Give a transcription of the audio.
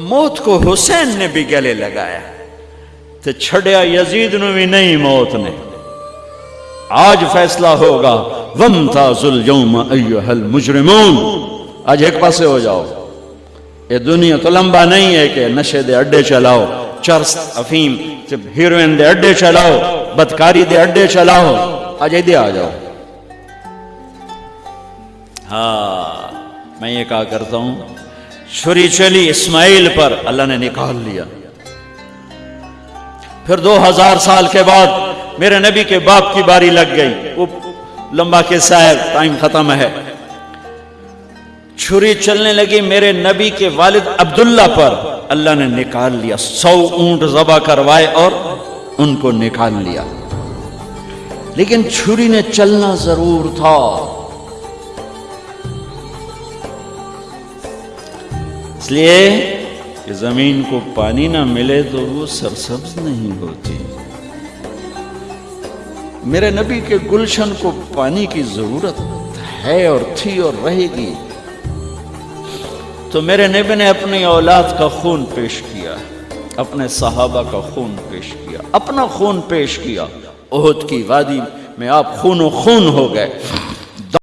मौत को हुसैन ने भी गले लगाया। तो छड़िया यजीद ने भी नहीं मौत ने। आज फैसला होगा, वम ताजुल अय्युहल मुजरिमून। आज एक पासे हो जाओ। ये दुनिया तो लंबा नहीं है कि नशे दे अड्डे चलाओ, चरस अफीम हीरोइन दे अड्डे चलाओ, बदकारी दे अड्डे चलाओ। आज इधे आ जाओ। हाँ मैं ये कहा करता हूँ छुरी चली इस्माइल पर, अल्लाह ने निकाल लिया। फिर 2000 साल के बाद मेरे नबी के बाप की बारी लग गई। वो लंबा के साहब टाइम खत्म है। छुरी चलने लगी मेरे नबी के वालिद अब्दुल्ला पर, अल्लाह ने निकाल लिया। सौ ऊँट जबा करवाए और उनको निकाल लिया। लेकिन छुरी ने चलना ज़रूर था। इसलिए कि ज़मीन को पानी ना मिले तो वो सरसब्ज नहीं होती। मेरे नबी के गुलशन को पानी की ज़रूरत है और थी और रहेगी। तो मेरे नबी ने अपनी औलाद का खून पेश किया, अपने सहाबा का खून पेश किया, अपना खून पेश किया। ओहद की वादी में आप खून खून हो गए।